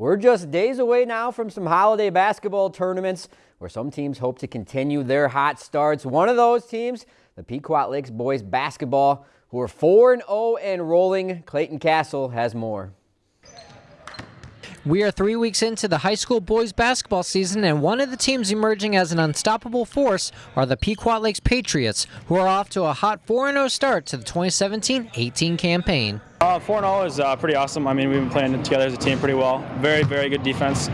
We're just days away now from some holiday basketball tournaments where some teams hope to continue their hot starts. One of those teams, the Pequot Lakes boys basketball, who are 4-0 and rolling. Clayton Castle has more. We are three weeks into the high school boys basketball season, and one of the teams emerging as an unstoppable force are the Pequot Lakes Patriots, who are off to a hot 4-0 start to the 2017-18 campaign. Uh, 4-0 is uh, pretty awesome. I mean, we've been playing together as a team pretty well. Very, very good defense.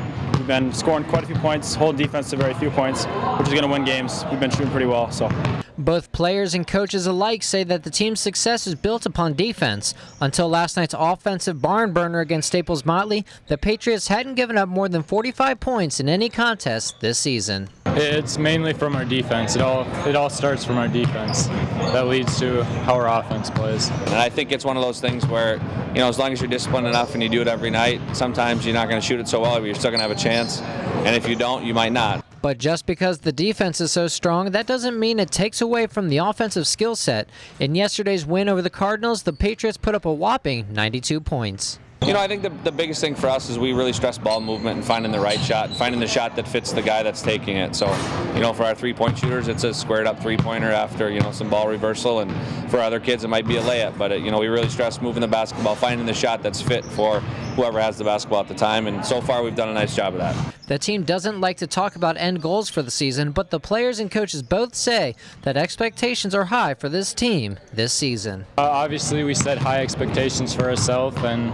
We've been scoring quite a few points, hold defense to very few points, which is going to win games. We've been shooting pretty well, so. Both players and coaches alike say that the team's success is built upon defense. Until last night's offensive barn burner against Staples Motley, the Patriots hadn't given up more than 45 points in any contest this season. It's mainly from our defense. It all it all starts from our defense. That leads to how our offense plays. And I think it's one of those things where, you know, as long as you're disciplined enough and you do it every night, sometimes you're not going to shoot it so well, but you're still going to have a chance. And if you don't, you might not. But just because the defense is so strong, that doesn't mean it takes away from the offensive skill set. In yesterday's win over the Cardinals, the Patriots put up a whopping 92 points. You know, I think the, the biggest thing for us is we really stress ball movement and finding the right shot, finding the shot that fits the guy that's taking it. So, you know, for our three-point shooters, it's a squared up three-pointer after, you know, some ball reversal, and for other kids, it might be a layup. But, it, you know, we really stress moving the basketball, finding the shot that's fit for whoever has the basketball at the time, and so far we've done a nice job of that. The team doesn't like to talk about end goals for the season, but the players and coaches both say that expectations are high for this team this season. Uh, obviously, we set high expectations for ourselves, and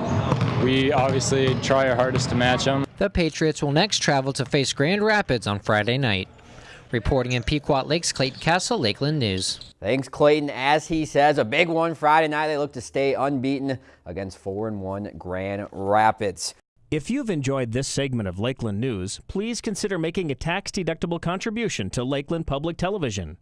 we obviously try our hardest to match them. The Patriots will next travel to face Grand Rapids on Friday night. Reporting in Pequot Lakes, Clayton Castle, Lakeland News. Thanks, Clayton. As he says, a big one Friday night. They look to stay unbeaten against four and one Grand Rapids. If you've enjoyed this segment of Lakeland News, please consider making a tax-deductible contribution to Lakeland Public Television.